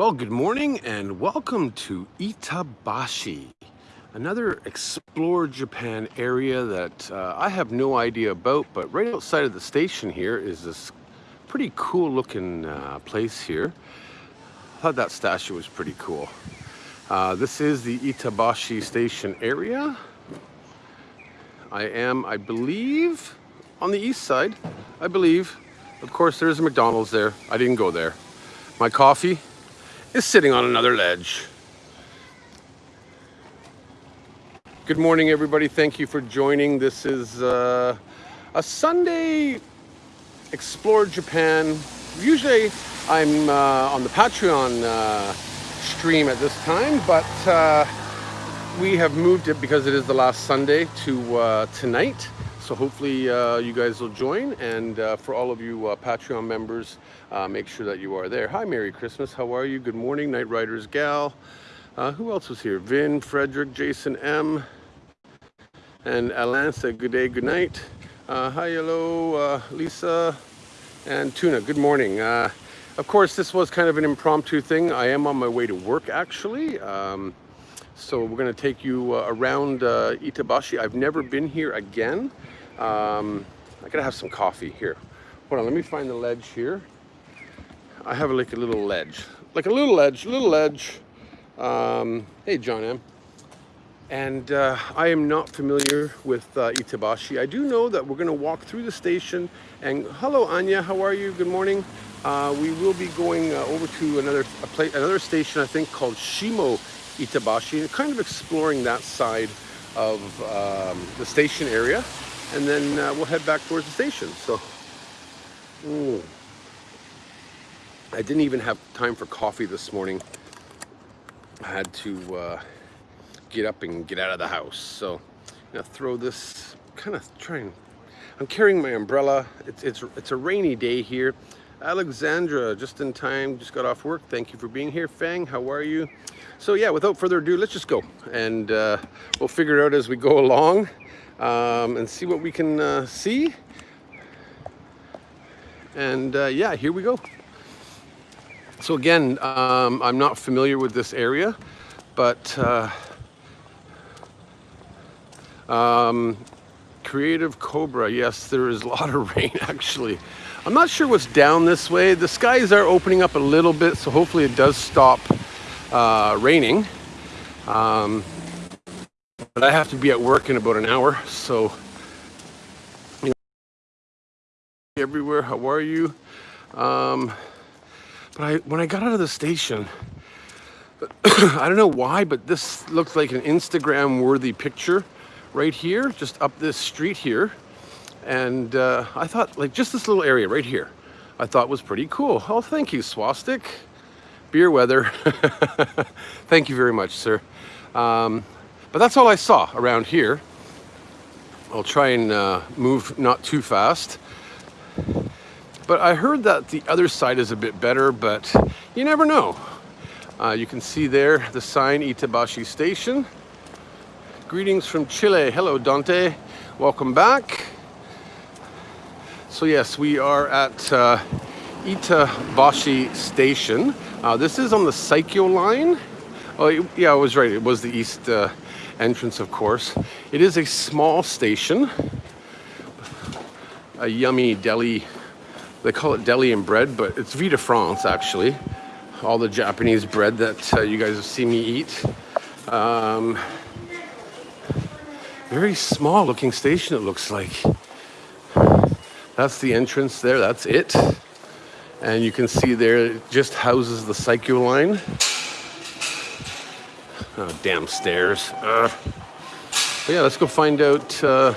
Well, good morning and welcome to Itabashi, another Explore Japan area that uh, I have no idea about, but right outside of the station here is this pretty cool looking uh, place here. I thought that statue was pretty cool. Uh, this is the Itabashi station area. I am, I believe, on the east side, I believe. Of course, there's a McDonald's there. I didn't go there. My coffee is sitting on another ledge. Good morning, everybody. Thank you for joining. This is uh, a Sunday Explore Japan. Usually I'm uh, on the Patreon uh, stream at this time, but uh, we have moved it because it is the last Sunday to uh, tonight. So hopefully uh, you guys will join. And uh, for all of you uh, Patreon members, uh, make sure that you are there. Hi, Merry Christmas. How are you? Good morning, Night Riders Gal. Uh, who else was here? Vin, Frederick, Jason M. And Alan said good day, good night. Uh, hi, hello, Lisa and Tuna. Good morning. of course, this was kind of an impromptu thing. I am on my way to work, actually. Um, so we're going to take you uh, around uh, Itabashi. I've never been here again. Um, I gotta have some coffee here. Hold on, let me find the ledge here. I have like a little ledge, like a little ledge, little ledge. Um, hey, John M. And uh, I am not familiar with uh, Itabashi. I do know that we're gonna walk through the station and hello, Anya, how are you? Good morning. Uh, we will be going uh, over to another place, another station, I think called Shimo Itabashi, and kind of exploring that side of um, the station area and then uh, we'll head back towards the station. So, mm. I didn't even have time for coffee this morning. I had to uh, get up and get out of the house. So, I'm gonna throw this, kind of trying. I'm carrying my umbrella. It's it's it's a rainy day here. Alexandra, just in time, just got off work. Thank you for being here. Fang, how are you? So yeah, without further ado, let's just go. And uh, we'll figure it out as we go along um, and see what we can uh, see. And uh, yeah, here we go. So again, um, I'm not familiar with this area, but uh, um, Creative Cobra, yes, there is a lot of rain actually. I'm not sure what's down this way. The skies are opening up a little bit, so hopefully it does stop uh, raining. Um, but I have to be at work in about an hour, so you know, everywhere. How are you? Um, but I, when I got out of the station, I don't know why, but this looked like an Instagram-worthy picture right here, just up this street here. And uh, I thought, like, just this little area right here, I thought was pretty cool. Oh, thank you, Swastik. Beer weather. thank you very much, sir. Um, but that's all I saw around here. I'll try and uh, move not too fast. But I heard that the other side is a bit better, but you never know. Uh, you can see there the sign Itabashi Station. Greetings from Chile. Hello, Dante. Welcome back. So yes, we are at uh, Itabashi Station. Uh, this is on the Saikyo line. Oh, yeah, I was right. It was the east uh, entrance, of course. It is a small station, a yummy deli. They call it deli and bread, but it's Vie de France, actually. All the Japanese bread that uh, you guys have seen me eat. Um, very small looking station, it looks like. That's the entrance there, that's it. And you can see there, it just houses the Saikyo line. Oh, damn stairs. Uh. yeah, let's go find out uh,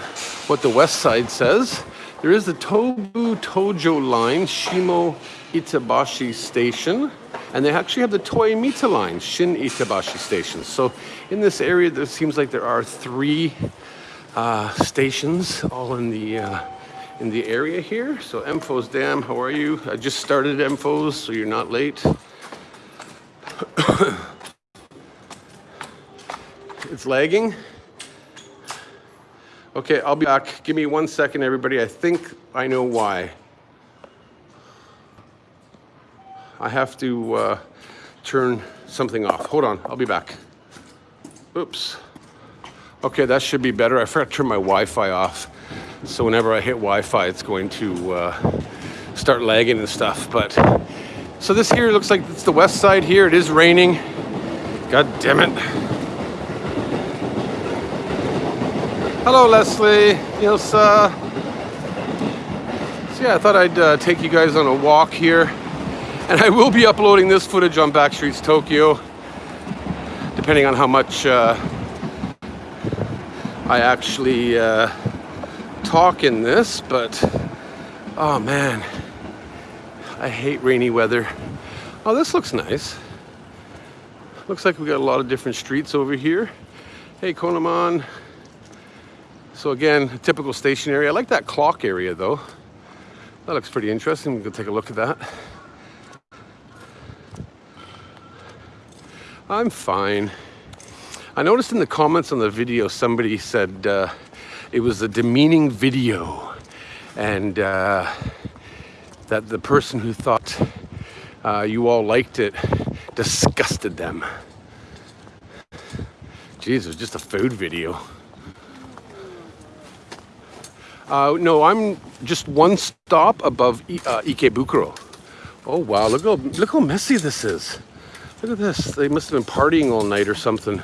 what the west side says. There is the Tobu Tojo line, Shimo Itabashi Station. And they actually have the Toei Mita line, Shin Itabashi Station. So in this area, there seems like there are three uh, stations all in the uh, in the area here. So Emphos Dam, how are you? I just started Emphos, so you're not late. It's lagging. Okay, I'll be back. Give me one second, everybody. I think I know why. I have to uh, turn something off. Hold on, I'll be back. Oops. Okay, that should be better. I forgot to turn my Wi-Fi off. So whenever I hit Wi-Fi, it's going to uh, start lagging and stuff. But so this here looks like it's the west side here. It is raining. God damn it. Hello, Leslie. Ilsa. So yeah, I thought I'd uh, take you guys on a walk here. And I will be uploading this footage on Backstreets Tokyo, depending on how much uh, I actually uh, talk in this. But, oh man, I hate rainy weather. Oh, this looks nice. Looks like we got a lot of different streets over here. Hey, Konaman. So again, typical station area. I like that clock area though. That looks pretty interesting. We can take a look at that. I'm fine. I noticed in the comments on the video somebody said uh, it was a demeaning video and uh, that the person who thought uh, you all liked it disgusted them. Jeez, it was just a food video. Uh, no, I'm just one stop above uh, Ikebukuro. Oh wow, look how, look how messy this is. Look at this. They must have been partying all night or something.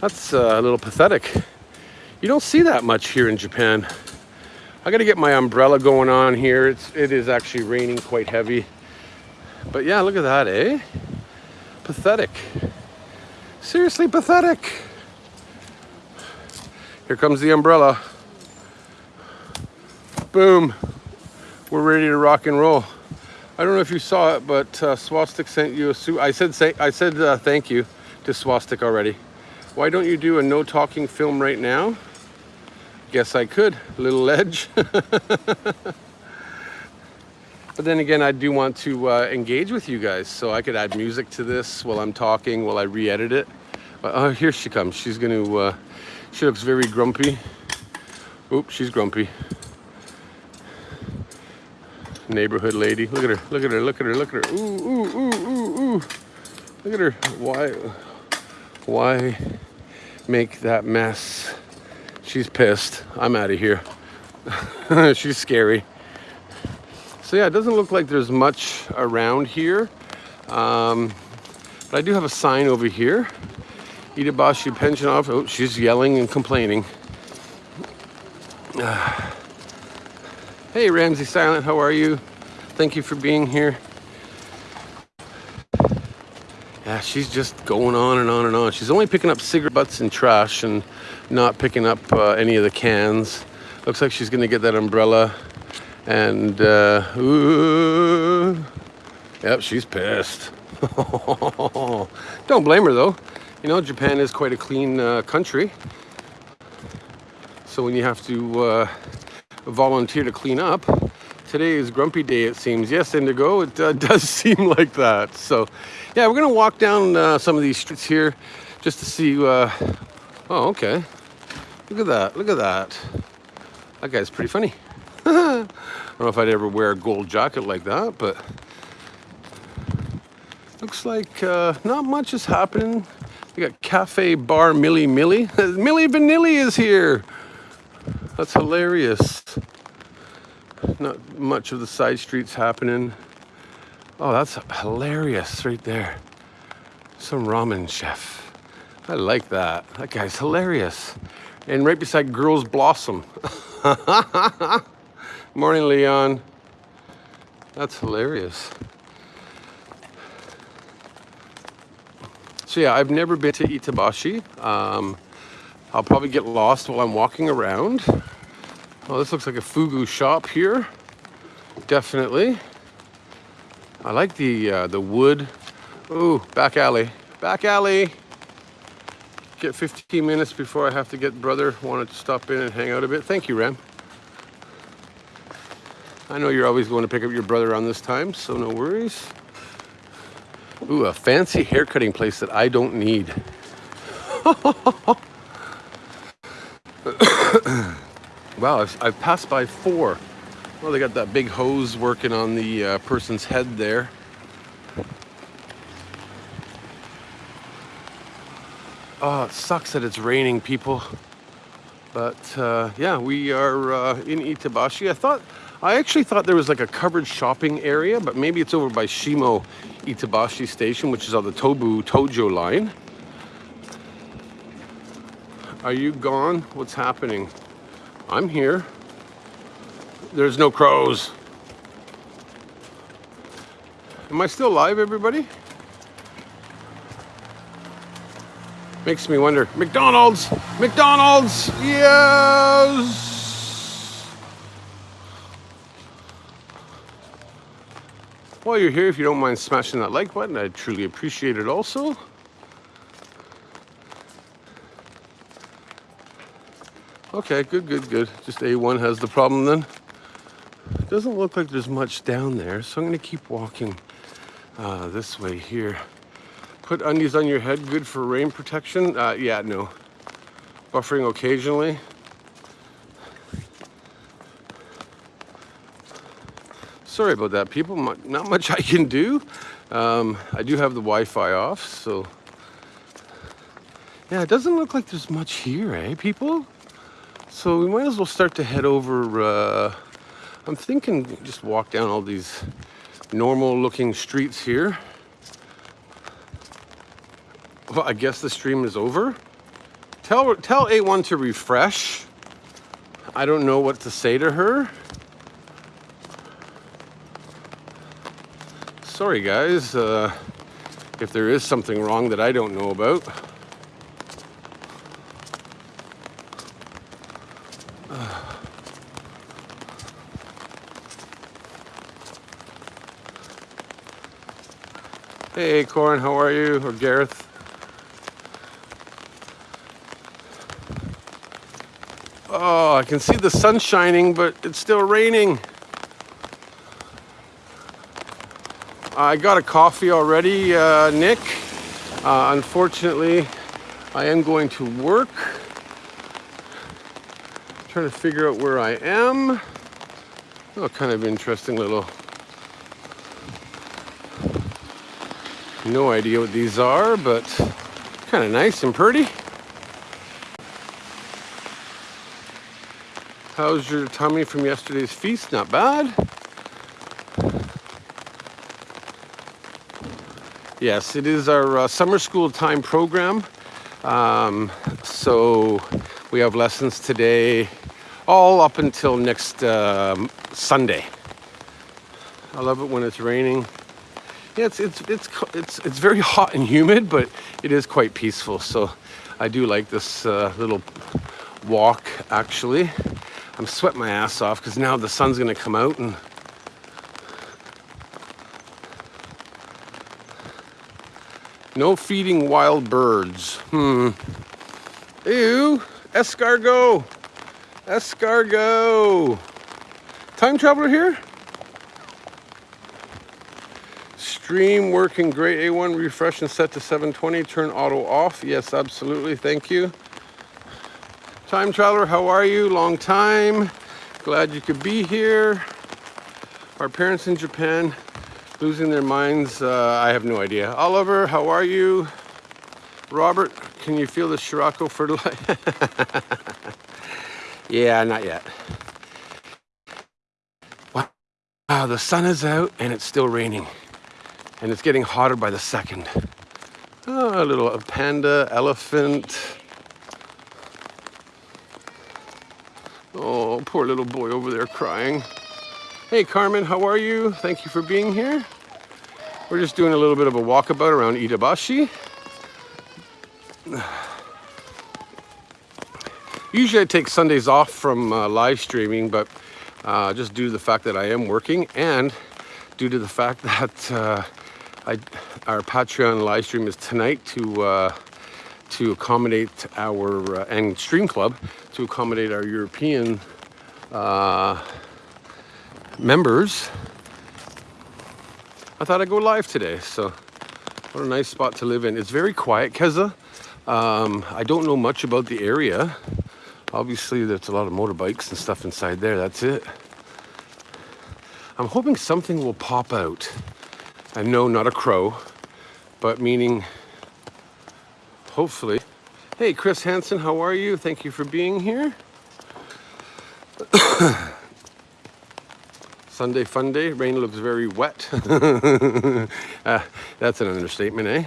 That's uh, a little pathetic. You don't see that much here in Japan. I gotta get my umbrella going on here. It's, it is actually raining quite heavy. But yeah, look at that, eh? Pathetic. Seriously pathetic. Here comes the umbrella. Boom. We're ready to rock and roll. I don't know if you saw it, but uh, Swastik sent you a suit. I said say, I said uh, thank you to Swastik already. Why don't you do a no talking film right now? Guess I could. Little edge. but then again, I do want to uh, engage with you guys, so I could add music to this while I'm talking, while I re-edit it. But, oh, here she comes. She's going to. Uh, she looks very grumpy. Oop, she's grumpy neighborhood lady. Look at her, look at her, look at her, look at her. Ooh, ooh, ooh, ooh, ooh. Look at her. Why, why make that mess? She's pissed. I'm out of here. She's scary. So yeah, it doesn't look like there's much around here. Um, but I do have a sign over here. Itabashi pension office. Oh, she's yelling and complaining. Hey, Ramsey Silent, how are you? Thank you for being here. Yeah, she's just going on and on and on. She's only picking up cigarette butts and trash and not picking up uh, any of the cans. Looks like she's gonna get that umbrella. And, uh, ooh, yep, she's pissed. Don't blame her though. You know, Japan is quite a clean uh, country. So when you have to uh, volunteer to clean up. Today is grumpy day, it seems. Yes, Indigo, it uh, does seem like that. So, yeah, we're gonna walk down uh, some of these streets here just to see. Uh... Oh, okay. Look at that. Look at that. That guy's pretty funny. I don't know if I'd ever wear a gold jacket like that, but looks like uh, not much is happening. We got Cafe Bar Millie Millie. Milli Vanilli is here. That's hilarious. Not much of the side streets happening. Oh, that's hilarious right there. Some ramen chef. I like that. That guy's hilarious. And right beside Girls Blossom. Morning, Leon. That's hilarious. So yeah, I've never been to Itabashi. Um, I'll probably get lost while I'm walking around. Well, this looks like a fugu shop here. Definitely. I like the uh, the wood. Ooh, back alley. Back alley. Get 15 minutes before I have to get brother. Wanted to stop in and hang out a bit. Thank you, Ram. I know you're always going to pick up your brother on this time, so no worries. Ooh, a fancy haircutting place that I don't need. wow, I've, I've, passed by four. Well, they got that big hose working on the uh, person's head there. Oh, it sucks that it's raining, people. But uh, yeah, we are uh, in Itabashi. I thought, I actually thought there was like a covered shopping area, but maybe it's over by Shimo Itabashi Station, which is on the Tobu Tojo line. Are you gone? What's happening? I'm here. There's no crows. Am I still alive, everybody? Makes me wonder. McDonald's! McDonald's! Yes! While you're here, if you don't mind smashing that like button, I'd truly appreciate it also. Okay, good, good, good. Just A1 has the problem then. Doesn't look like there's much down there, so I'm gonna keep walking uh, this way here. Put undies on your head, good for rain protection? Uh, yeah, no. Buffering occasionally. Sorry about that, people. Not much I can do. Um, I do have the Wi-Fi off, so... Yeah, it doesn't look like there's much here, eh, people? So we might as well start to head over, uh, I'm thinking just walk down all these normal looking streets here. Well, I guess the stream is over. Tell, tell A1 to refresh. I don't know what to say to her. Sorry guys, uh, if there is something wrong that I don't know about. Hey, Corin, how are you? Or Gareth? Oh, I can see the sun shining, but it's still raining. I got a coffee already, uh, Nick. Uh, unfortunately, I am going to work. I'm trying to figure out where I am. Oh, kind of interesting little No idea what these are, but kind of nice and pretty. How's your tummy from yesterday's feast? Not bad. Yes, it is our uh, summer school time program. Um, so we have lessons today, all up until next uh, Sunday. I love it when it's raining. Yeah, it's, it's, it's, it's, it's very hot and humid, but it is quite peaceful. So I do like this uh, little walk, actually. I'm sweating my ass off because now the sun's gonna come out and No feeding wild birds. Hmm. Ew. Escargot. Escargot. Time traveler here? Stream working great. A1 refresh and set to 720. Turn auto off. Yes, absolutely. Thank you. Time traveler, how are you? Long time. Glad you could be here. Our parents in Japan losing their minds. Uh, I have no idea. Oliver, how are you? Robert, can you feel the Scirocco fertilizer? yeah, not yet. Wow, the sun is out and it's still raining and it's getting hotter by the second. Oh, a little panda, elephant. Oh, poor little boy over there crying. Hey Carmen, how are you? Thank you for being here. We're just doing a little bit of a walkabout around Itabashi. Usually I take Sundays off from uh, live streaming, but uh, just due to the fact that I am working and due to the fact that uh, I, our Patreon live stream is tonight to uh, to accommodate our uh, and Stream Club to accommodate our European uh, members. I thought I'd go live today, so what a nice spot to live in. It's very quiet, Keza. Um, I don't know much about the area. Obviously, there's a lot of motorbikes and stuff inside there. That's it. I'm hoping something will pop out. And no, not a crow, but meaning, hopefully, Hey, Chris Hansen, how are you? Thank you for being here. Sunday fun day. Rain looks very wet. uh, that's an understatement, eh?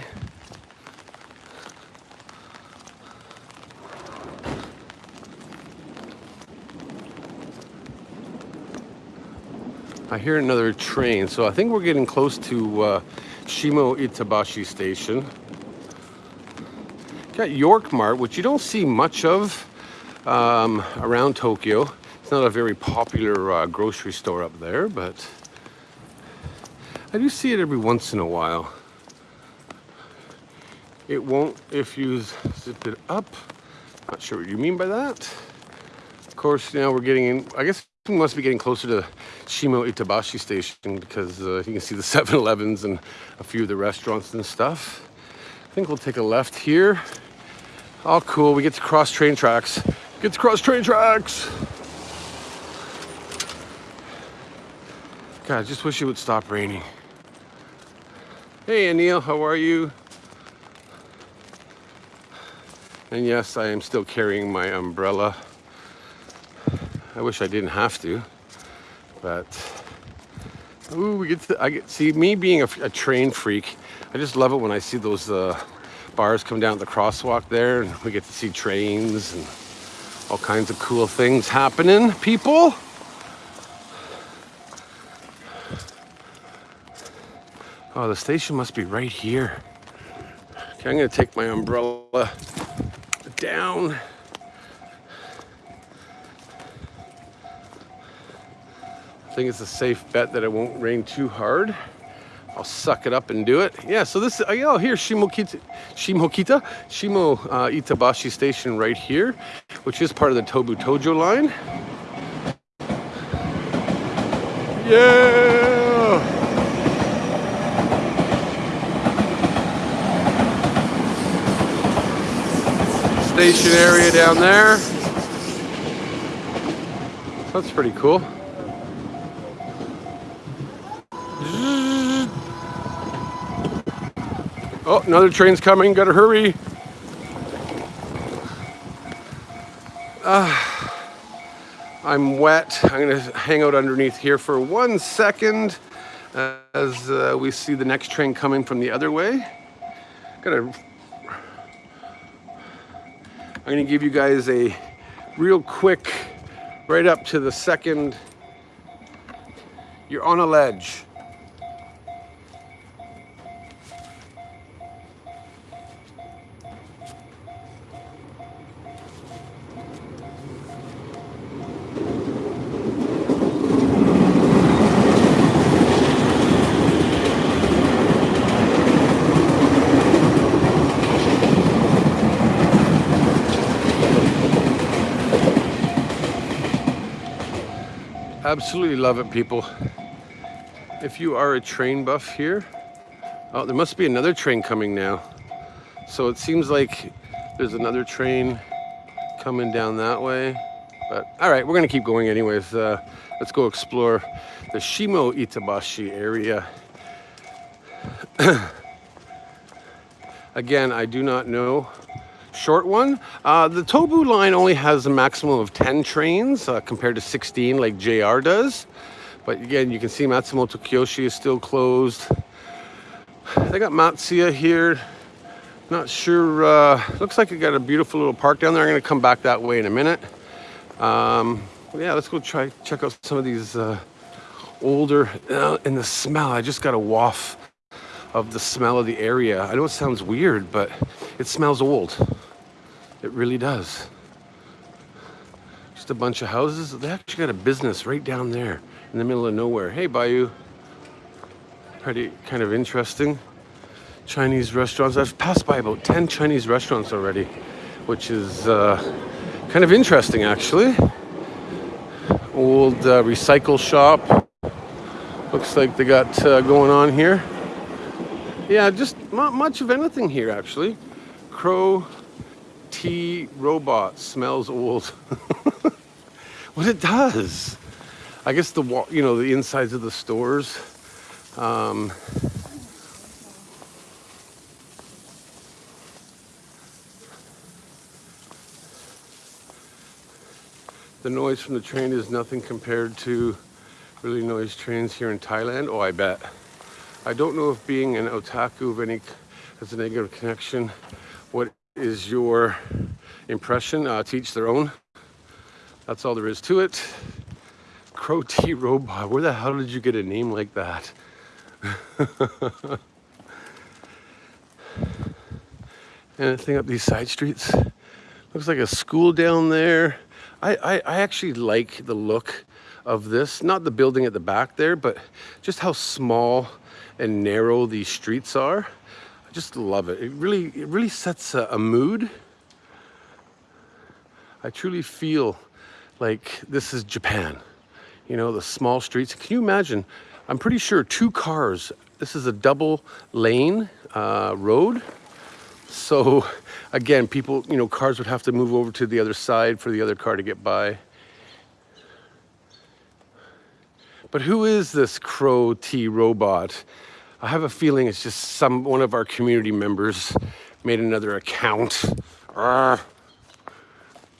I hear another train, so I think we're getting close to uh, Shimo Itabashi Station. Got York Mart, which you don't see much of um, around Tokyo. It's not a very popular uh, grocery store up there, but I do see it every once in a while. It won't if you zip it up. Not sure what you mean by that. Of course, now we're getting in, I guess we must be getting closer to Shimo Itabashi station because uh, you can see the 7-Elevens and a few of the restaurants and stuff. I think we'll take a left here. All cool, we get to cross train tracks. Get to cross train tracks! God, I just wish it would stop raining. Hey Anil, how are you? And yes, I am still carrying my umbrella. I wish I didn't have to, but ooh, we get to, I get see me being a, a train freak. I just love it when I see those uh, bars come down the crosswalk there, and we get to see trains and all kinds of cool things happening. People. Oh, the station must be right here. Okay, I'm gonna take my umbrella down. Think it's a safe bet that it won't rain too hard. I'll suck it up and do it. Yeah, so this, oh, yeah, here, Shimokita, Shimokita, Shimo uh, Itabashi Station right here, which is part of the Tobu Tojo line. Yeah! Station area down there. That's pretty cool. Oh, another train's coming. Gotta hurry. Uh, I'm wet. I'm gonna hang out underneath here for one second as uh, we see the next train coming from the other way. Gotta. I'm gonna give you guys a real quick, right up to the second. You're on a ledge. Absolutely love it, people. If you are a train buff here, oh, there must be another train coming now. So it seems like there's another train coming down that way. But all right, we're gonna keep going anyways. Uh, let's go explore the Shimo Itabashi area. Again, I do not know short one. Uh, the Tobu line only has a maximum of 10 trains uh, compared to 16 like JR does. But again, you can see Matsumoto Kiyoshi is still closed. They got Matsuya here. Not sure, uh, looks like it got a beautiful little park down there. I'm gonna come back that way in a minute. Um, yeah, let's go try, check out some of these uh, older, uh, and the smell, I just got a waft of the smell of the area. I know it sounds weird, but it smells old. It really does. Just a bunch of houses. They actually got a business right down there in the middle of nowhere. Hey, Bayou. Pretty kind of interesting. Chinese restaurants. I've passed by about 10 Chinese restaurants already, which is uh, kind of interesting actually. Old uh, recycle shop. Looks like they got uh, going on here. Yeah, just not much of anything here actually. Crow T robot smells old. what it does. I guess the you know the insides of the stores. Um, the noise from the train is nothing compared to really noise trains here in Thailand. Oh, I bet. I don't know if being an otaku of any has a negative connection is your impression? Uh, teach their own. That's all there is to it. Crow T Robot. Where the hell did you get a name like that? Anything up these side streets? Looks like a school down there. I, I, I actually like the look of this. Not the building at the back there, but just how small and narrow these streets are. Just love it. It really, it really sets a, a mood. I truly feel like this is Japan. You know, the small streets. Can you imagine? I'm pretty sure two cars. This is a double lane uh, road. So again, people, you know, cars would have to move over to the other side for the other car to get by. But who is this Crow T robot? I have a feeling it's just some one of our community members made another account. Oh,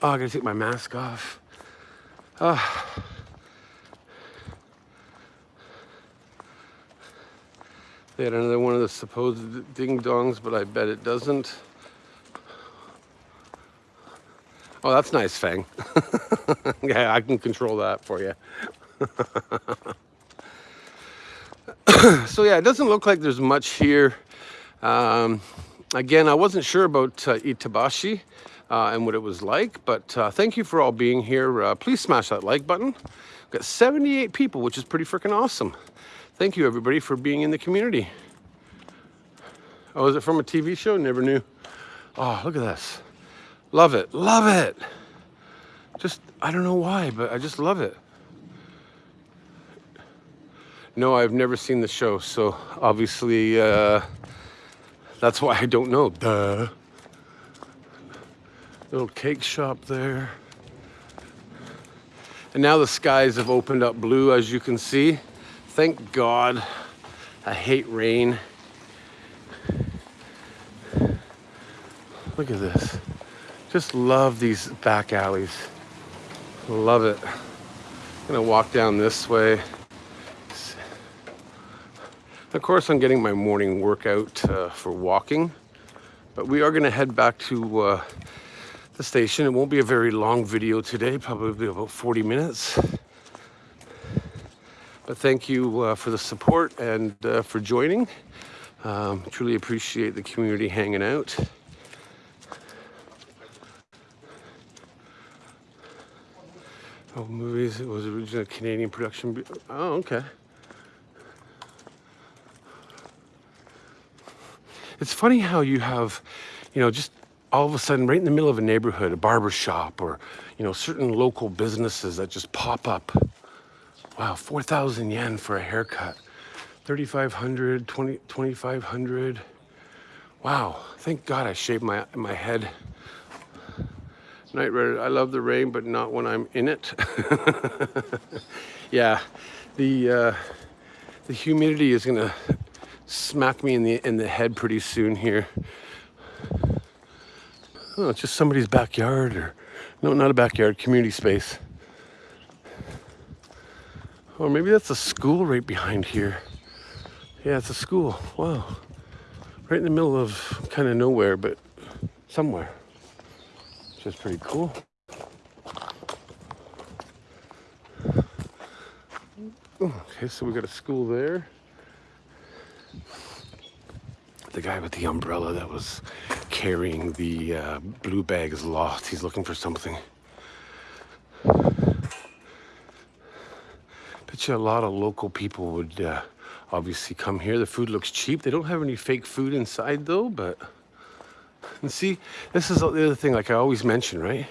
I gotta take my mask off. Oh. They had another one of the supposed ding dongs, but I bet it doesn't. Oh, that's nice, Fang. yeah, I can control that for you. so yeah, it doesn't look like there's much here. Um, again, I wasn't sure about uh, Itabashi uh, and what it was like, but uh, thank you for all being here. Uh, please smash that like button. We've got 78 people, which is pretty freaking awesome. Thank you everybody for being in the community. Oh, is it from a TV show? Never knew. Oh, look at this. Love it, love it. Just, I don't know why, but I just love it. No, I've never seen the show, so obviously uh, that's why I don't know. Duh. Little cake shop there. And now the skies have opened up blue, as you can see. Thank God. I hate rain. Look at this. Just love these back alleys. Love it. I'm gonna walk down this way. Of course, I'm getting my morning workout uh, for walking, but we are gonna head back to uh, the station. It won't be a very long video today, probably about 40 minutes. But thank you uh, for the support and uh, for joining. Um, truly appreciate the community hanging out. Oh, movies. It was originally a Canadian production. Oh, okay. It's funny how you have, you know, just all of a sudden, right in the middle of a neighborhood, a barber shop or, you know, certain local businesses that just pop up Wow, 4,000 yen for a haircut. 3,500, 20, 2,500. Wow, thank God I shaved my, my head. Night Rider, I love the rain, but not when I'm in it. yeah, the, uh, the humidity is gonna smack me in the, in the head pretty soon here. Oh, it's just somebody's backyard or, no, not a backyard, community space. Or maybe that's a school right behind here. Yeah, it's a school. Wow. Right in the middle of kind of nowhere, but somewhere. Which is pretty cool. Okay, so we got a school there. The guy with the umbrella that was carrying the uh, blue bag is lost. He's looking for something. bet you a lot of local people would uh, obviously come here. The food looks cheap. They don't have any fake food inside though, but and see, this is the other thing, like I always mention, right?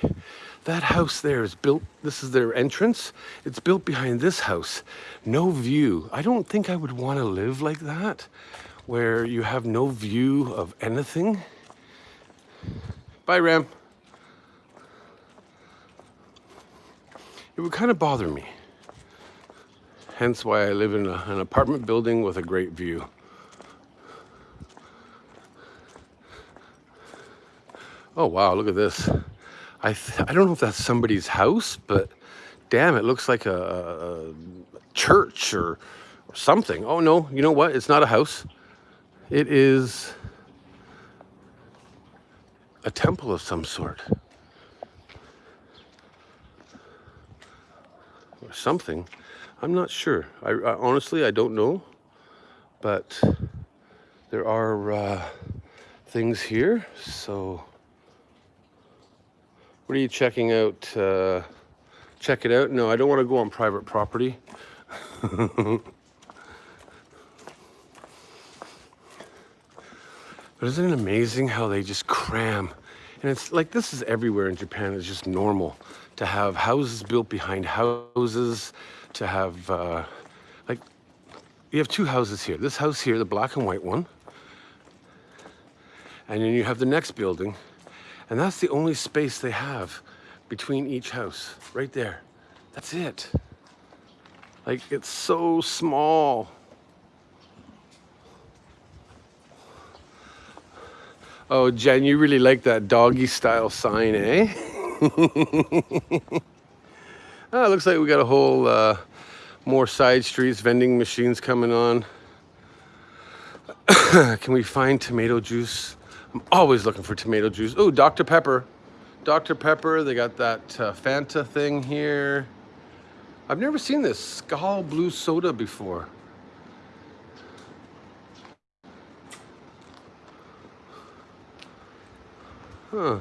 That house there is built, this is their entrance. It's built behind this house. No view. I don't think I would want to live like that, where you have no view of anything. Bye, Ram. It would kind of bother me hence why I live in a, an apartment building with a great view. Oh wow, look at this. I, I don't know if that's somebody's house, but damn, it looks like a, a church or, or something. Oh no, you know what? It's not a house. It is a temple of some sort. Or something. I'm not sure. I, I honestly I don't know, but there are uh, things here. So, what are you checking out? Uh, check it out. No, I don't want to go on private property. but isn't it amazing how they just cram? And it's like this is everywhere in Japan. It's just normal to have houses built behind houses, to have uh, like you have two houses here. This house here, the black and white one, and then you have the next building, and that's the only space they have between each house, right there. That's it. Like it's so small. Oh, Jen, you really like that doggy style sign, eh? oh, looks like we got a whole uh, more side streets, vending machines coming on. Can we find tomato juice? I'm always looking for tomato juice. Oh, Dr. Pepper. Dr. Pepper, they got that uh, Fanta thing here. I've never seen this Skull Blue Soda before. Huh.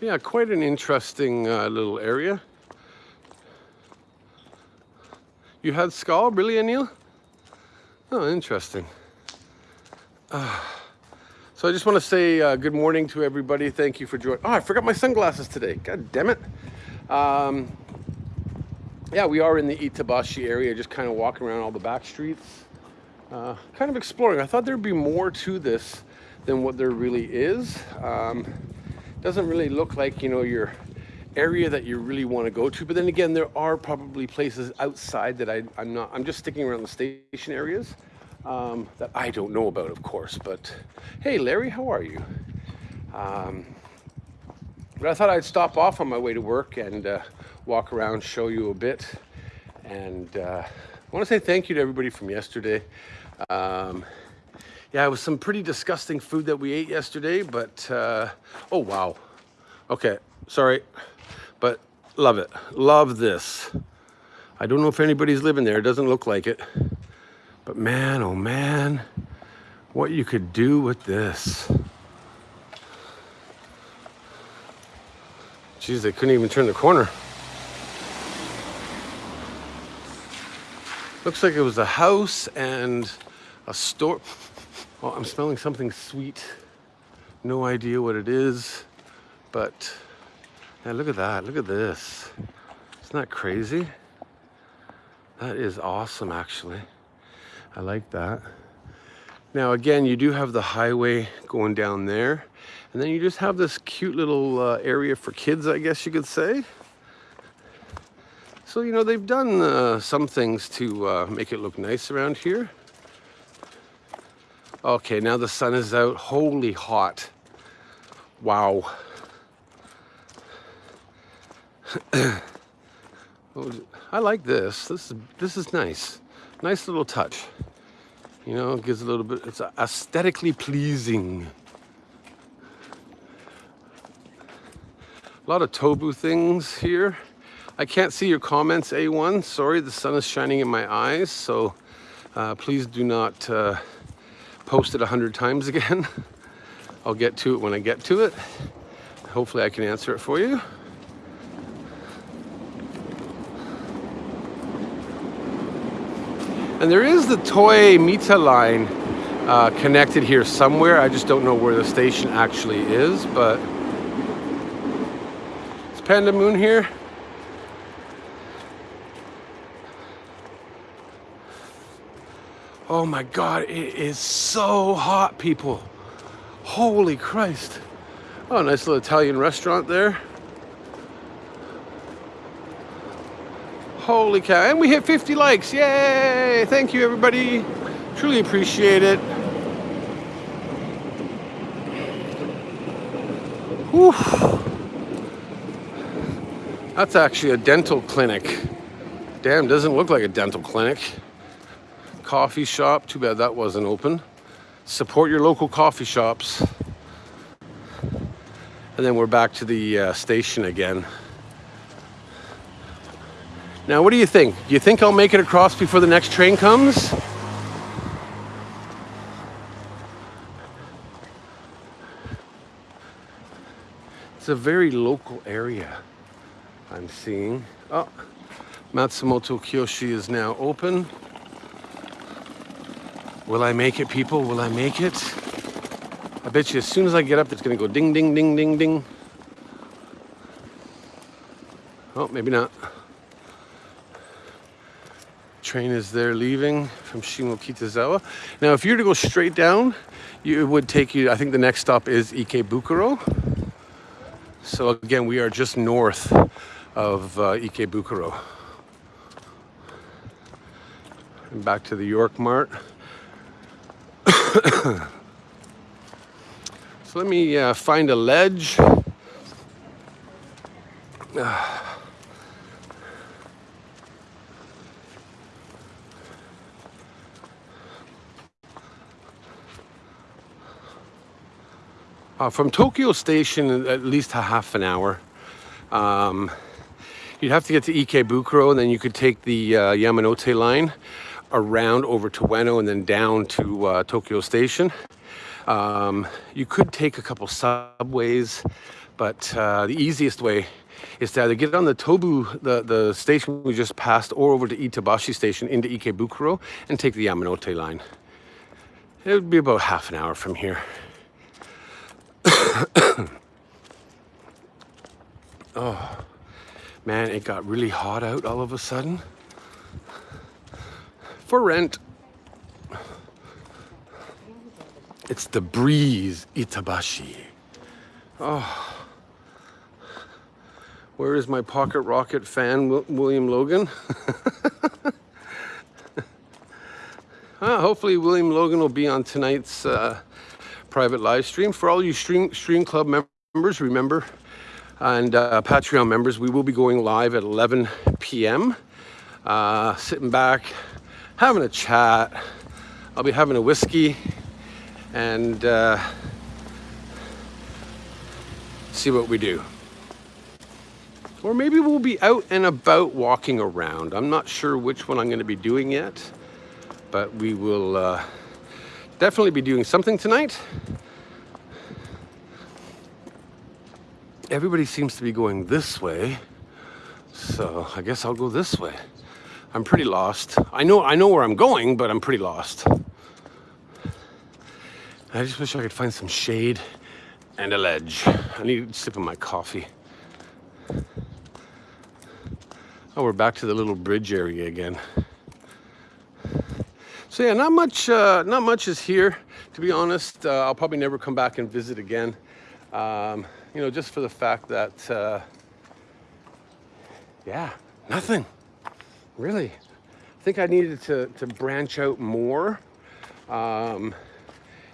Yeah, quite an interesting uh, little area. You had Skull, really, Anil? Oh, interesting. Uh, so I just want to say uh, good morning to everybody. Thank you for joining. Oh, I forgot my sunglasses today. God damn it. Um, yeah, we are in the Itabashi area, just kind of walking around all the back streets uh, kind of exploring. I thought there'd be more to this than what there really is. Um, doesn't really look like, you know, your area that you really want to go to. But then again, there are probably places outside that I, am not, I'm just sticking around the station areas um, that I don't know about, of course. But hey, Larry, how are you? Um, but I thought I'd stop off on my way to work and uh, walk around, show you a bit. And uh, I want to say thank you to everybody from yesterday. Um, yeah, it was some pretty disgusting food that we ate yesterday, but uh, oh wow. Okay, sorry, but love it. Love this. I don't know if anybody's living there. It doesn't look like it. But man, oh man, what you could do with this. Geez, they couldn't even turn the corner. Looks like it was a house and a store. Oh, I'm smelling something sweet. No idea what it is, but yeah, look at that. Look at this. Isn't that crazy? That is awesome, actually. I like that. Now, again, you do have the highway going down there, and then you just have this cute little uh, area for kids, I guess you could say. So, you know, they've done uh, some things to uh, make it look nice around here. Okay, now the sun is out. Holy hot. Wow. I like this. This is this is nice. Nice little touch. You know, gives a little bit, it's aesthetically pleasing. A lot of tobu things here. I can't see your comments, A1. Sorry, the sun is shining in my eyes, so uh, please do not uh, post it a hundred times again. I'll get to it when I get to it. Hopefully I can answer it for you. And there is the Toei Mita line uh, connected here somewhere. I just don't know where the station actually is, but it's Panda Moon here. Oh my God, it is so hot, people. Holy Christ. Oh, nice little Italian restaurant there. Holy cow, and we hit 50 likes, yay! Thank you, everybody. Truly appreciate it. Whew. That's actually a dental clinic. Damn, doesn't look like a dental clinic. Coffee shop, too bad that wasn't open. Support your local coffee shops. And then we're back to the uh, station again. Now, what do you think? Do you think I'll make it across before the next train comes? It's a very local area I'm seeing. Oh, Matsumoto Kiyoshi is now open. Will I make it, people? Will I make it? I bet you as soon as I get up, it's gonna go ding, ding, ding, ding, ding. Oh, maybe not. Train is there leaving from Shimokitazawa. Now, if you were to go straight down, you, it would take you, I think the next stop is Ikebukuro. So again, we are just north of uh, Ikebukuro. And back to the York Mart. so let me uh, find a ledge. Uh, from Tokyo Station, at least a half an hour. Um, you'd have to get to Ikebukuro, and then you could take the uh, Yamanote line around over to Ueno and then down to uh, Tokyo Station. Um, you could take a couple subways, but uh, the easiest way is to either get on the Tobu, the, the station we just passed, or over to Itabashi Station into Ikebukuro and take the Yamanote line. It would be about half an hour from here. oh, man, it got really hot out all of a sudden. For rent. It's the breeze, Itabashi. Oh. Where is my pocket rocket fan, William Logan? ah, hopefully William Logan will be on tonight's uh, private live stream. For all you Stream, stream Club members, remember, and uh, Patreon members, we will be going live at 11 p.m. Uh, sitting back, having a chat. I'll be having a whiskey and uh, see what we do. Or maybe we'll be out and about walking around. I'm not sure which one I'm going to be doing yet, but we will uh, definitely be doing something tonight. Everybody seems to be going this way, so I guess I'll go this way. I'm pretty lost. I know I know where I'm going, but I'm pretty lost. I just wish I could find some shade and a ledge. I need a sip of my coffee. Oh, we're back to the little bridge area again. So yeah, not much, uh, not much is here. To be honest, uh, I'll probably never come back and visit again. Um, you know, just for the fact that, uh, yeah, nothing, really. I think I needed to, to branch out more, um,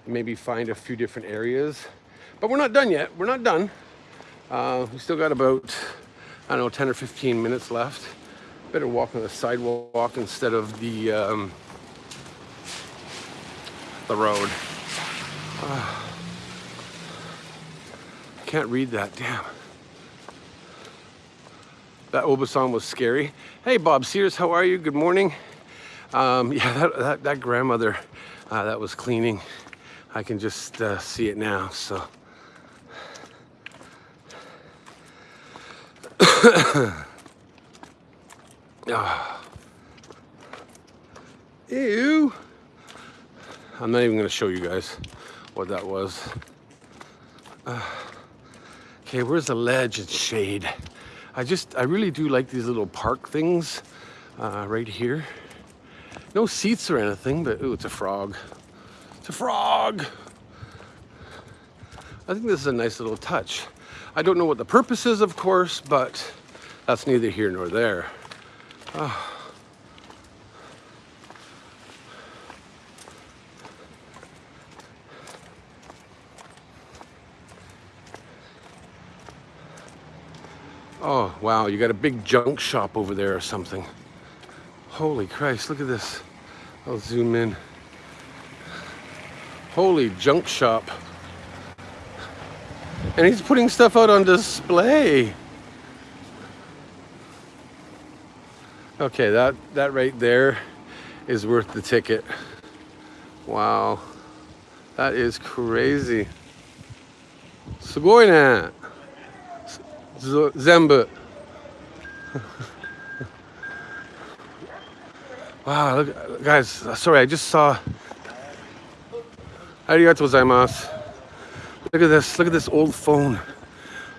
maybe find a few different areas. But we're not done yet. We're not done. Uh, we still got about, I don't know, 10 or 15 minutes left. Better walk on the sidewalk instead of the um, the road. Uh, can't read that, damn. That Obasan was scary. Hey, Bob Sears, how are you? Good morning. Um, yeah, that, that, that grandmother uh, that was cleaning, I can just uh, see it now, so. oh. Ew. I'm not even gonna show you guys what that was. Uh, okay, where's the ledge and shade? I just, I really do like these little park things uh, right here. No seats or anything, but ooh, it's a frog. It's a frog! I think this is a nice little touch. I don't know what the purpose is, of course, but that's neither here nor there. Oh. Oh, wow, you got a big junk shop over there or something. Holy Christ, look at this. I'll zoom in. Holy junk shop. And he's putting stuff out on display. Okay, that, that right there is worth the ticket. Wow. That is crazy. すごいね。 全部 wow look guys sorry i just saw arigatou gozaimasu. Look at this look at this old phone.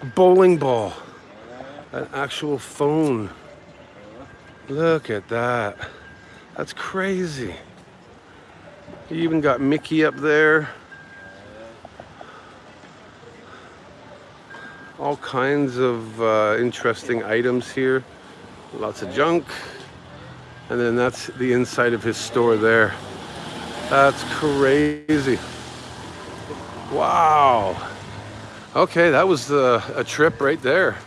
A bowling ball. An actual phone. Look at that. That's crazy. You even got mickey up there. All kinds of uh, interesting items here. Lots of junk. And then that's the inside of his store there. That's crazy. Wow. Okay, that was the, a trip right there.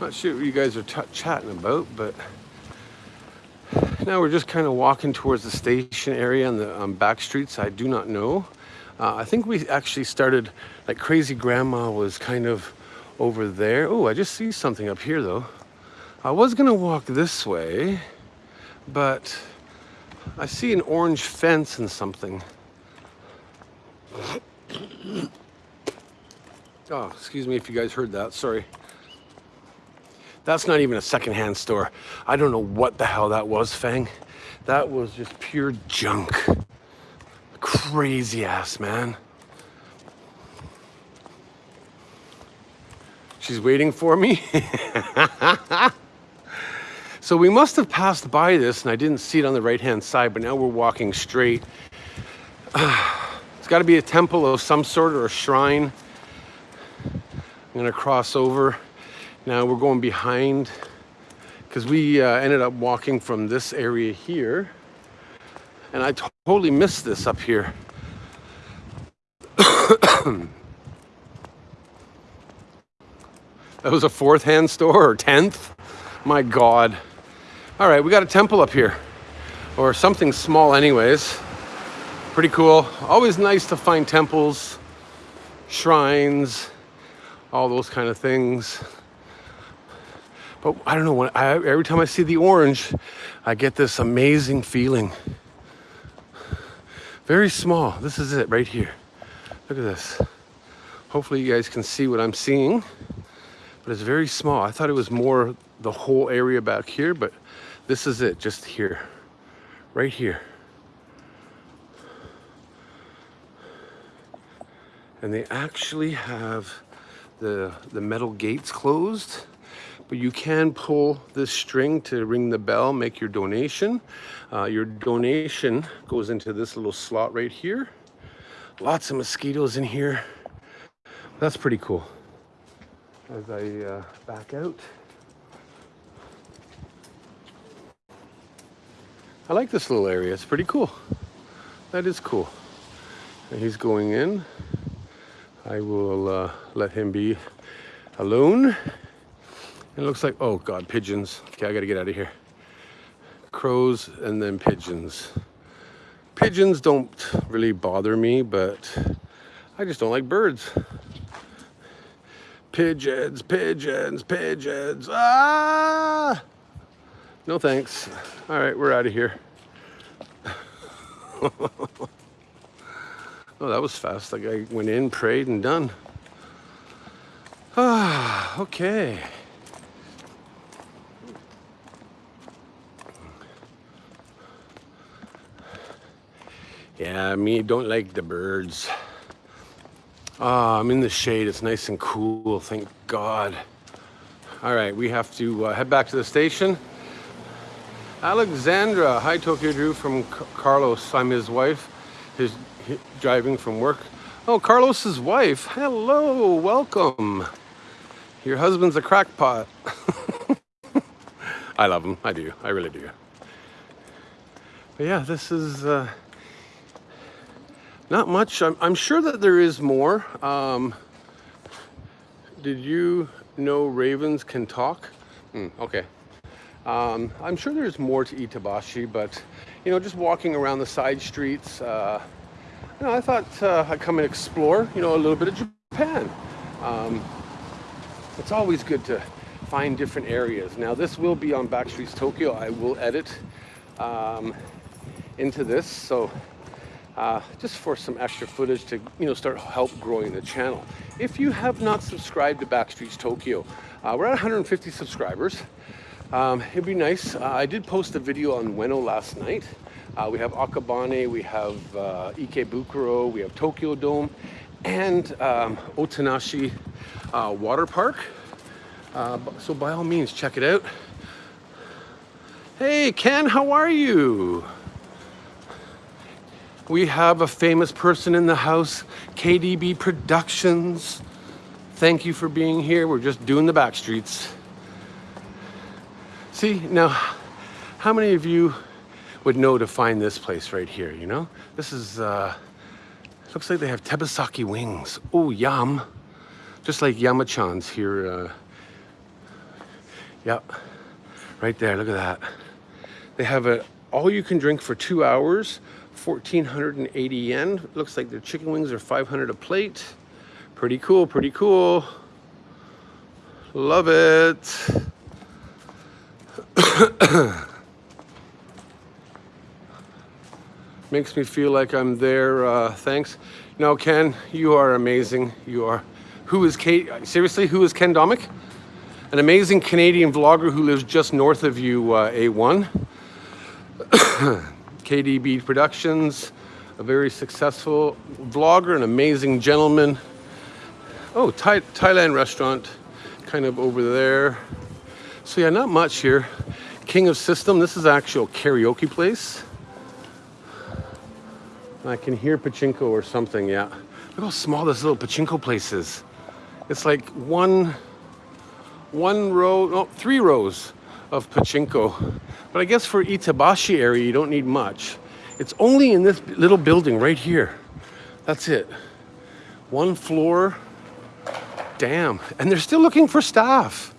Not sure what you guys are chatting about, but now we're just kind of walking towards the station area on the um, back streets. I do not know. Uh, I think we actually started, like Crazy Grandma was kind of over there. Oh, I just see something up here though. I was gonna walk this way, but I see an orange fence and something. Oh, excuse me if you guys heard that, sorry. That's not even a secondhand store. I don't know what the hell that was, Fang. That was just pure junk. Crazy ass, man. She's waiting for me. so we must have passed by this and I didn't see it on the right hand side, but now we're walking straight. it's got to be a temple of some sort or a shrine. I'm to cross over. Now we're going behind because we uh, ended up walking from this area here and I totally missed this up here. that was a fourth hand store or 10th? My God. All right, we got a temple up here or something small anyways. Pretty cool. Always nice to find temples, shrines, all those kind of things. But I don't know, when I, every time I see the orange, I get this amazing feeling. Very small. This is it right here. Look at this. Hopefully you guys can see what I'm seeing. But it's very small. I thought it was more the whole area back here, but this is it, just here. Right here. And they actually have the, the metal gates closed but you can pull this string to ring the bell, make your donation. Uh, your donation goes into this little slot right here. Lots of mosquitoes in here. That's pretty cool. As I uh, back out. I like this little area. It's pretty cool. That is cool. And he's going in. I will uh, let him be alone. It looks like, oh God, pigeons. Okay, I gotta get out of here. Crows and then pigeons. Pigeons don't really bother me, but I just don't like birds. Pigeons, pigeons, pigeons. Ah! No thanks. All right, we're out of here. oh, that was fast. Like I went in, prayed, and done. Ah, okay. Yeah, me don't like the birds. Ah, I'm in the shade. It's nice and cool. Thank God. All right, we have to uh, head back to the station. Alexandra, hi Tokyo Drew from C Carlos. I'm his wife. His, his driving from work. Oh, Carlos's wife. Hello, welcome. Your husband's a crackpot. I love him. I do. I really do. But yeah, this is. Uh, Not much. I'm, I'm sure that there is more. Um, did you know ravens can talk? Mm, okay. Um, I'm sure there's more to Itabashi, but you know, just walking around the side streets, uh, you know, I thought uh, I'd come and explore, you know, a little bit of Japan. Um, it's always good to find different areas. Now, this will be on Backstreets Tokyo. I will edit um, into this, so uh, just for some extra footage to you know start help growing the channel. If you have not subscribed to Backstreets Tokyo, uh, we're at 150 subscribers. Um, it'd be nice. Uh, I did post a video on Ueno last night. Uh, we have Akabane, we have uh, Ikebukuro, we have Tokyo Dome, and um, Otanashi uh, Water Park. So by all means, check it out. Hey, Ken, how are you? We have a famous person in the house, KDB Productions. Thank you for being here. We're just doing the back streets. See, now, how many of you would know to find this place right here, you know? This is, uh, looks like they have tebasaki wings. Oh, yum. Just like Yamachan's here. Uh, yep, right there, look at that. They have a all you can drink for two hours 1480 yen. Looks like their chicken wings are 500 a plate. Pretty cool, pretty cool. Love it. Makes me feel like I'm there. Uh, thanks. No, Ken, you are amazing. You are. Who is Kate? Seriously, who is Ken Domik? An amazing Canadian vlogger who lives just north of you, uh, A1. KDB Productions, a very successful vlogger, an amazing gentleman. Oh, Thai Thailand restaurant, kind of over there. So yeah, not much here. King of System, this is actual karaoke place. I can hear pachinko or something, yeah. Look how small this little pachinko place is. It's like one, one row, no, three rows of pachinko. But I guess for Itabashi area, you don't need much. It's only in this little building right here. That's it. One floor. Damn. And they're still looking for staff.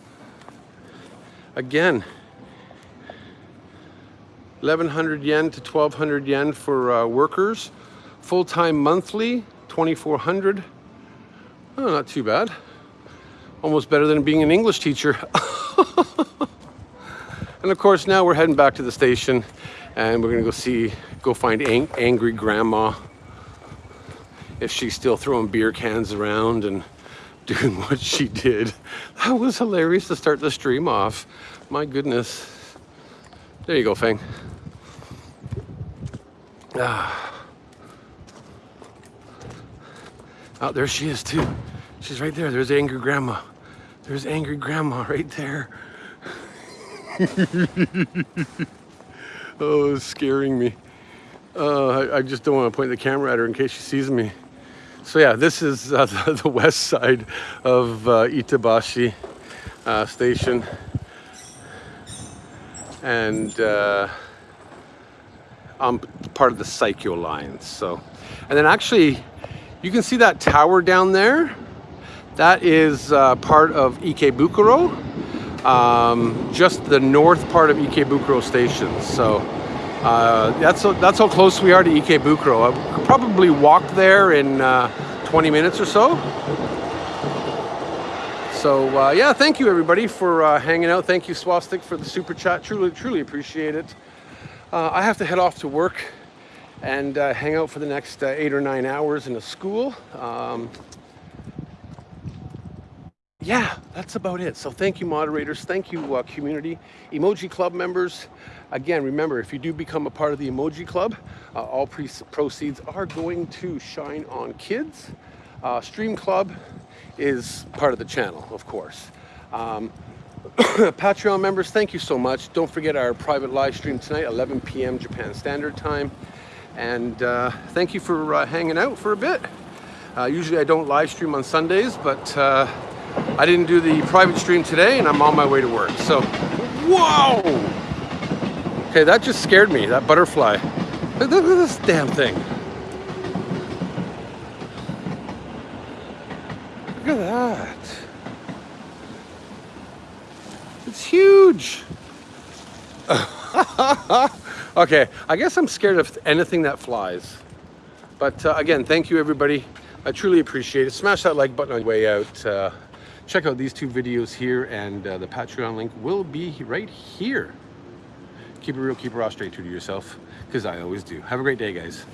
Again, 1100 yen to 1200 yen for uh, workers. Full-time monthly, 2400. Oh, not too bad. Almost better than being an English teacher. And of course, now we're heading back to the station and we're gonna go see, go find ang angry grandma if she's still throwing beer cans around and doing what she did. That was hilarious to start the stream off. My goodness. There you go, Fang. Ah. Oh, there she is too. She's right there. There's angry grandma. There's angry grandma right there. oh, it's scaring me. Uh, I, I, just don't want to point the camera at her in case she sees me. So yeah, this is uh, the, the, west side of uh, Itabashi uh, station. And uh, I'm part of the Saikyo line. So, and then actually, you can see that tower down there. That is uh, part of Ikebukuro um, just the north part of Ikebukuro station. So uh, that's, that's how close we are to Ikebukuro. I could probably walk there in uh, 20 minutes or so. So uh, yeah, thank you everybody for uh, hanging out. Thank you Swastik for the super chat. Truly, truly appreciate it. Uh, I have to head off to work and uh, hang out for the next eight or nine hours in a school. Um, yeah, that's about it. So thank you, moderators. Thank you, uh, community. Emoji Club members. Again, remember, if you do become a part of the Emoji Club, uh, all proceeds are going to Shine on Kids. Uh, Stream Club is part of the channel, of course. Um, Patreon members, thank you so much. Don't forget our private live stream tonight, 11 p.m. Japan Standard Time. And uh, thank you for uh, hanging out for a bit. Uh, usually I don't live stream on Sundays, but I didn't do the private stream today and I'm on my way to work. So, whoa! Okay, that just scared me, that butterfly. Look, look at this damn thing. Look at that. It's huge. okay, I guess I'm scared of anything that flies. But uh, again, thank you everybody. I truly appreciate it. Smash that like button on your way out. Uh, check out these two videos here and uh, the Patreon link will be right here. Keep it real, keep it raw, straight true to yourself, because I always do. Have a great day, guys.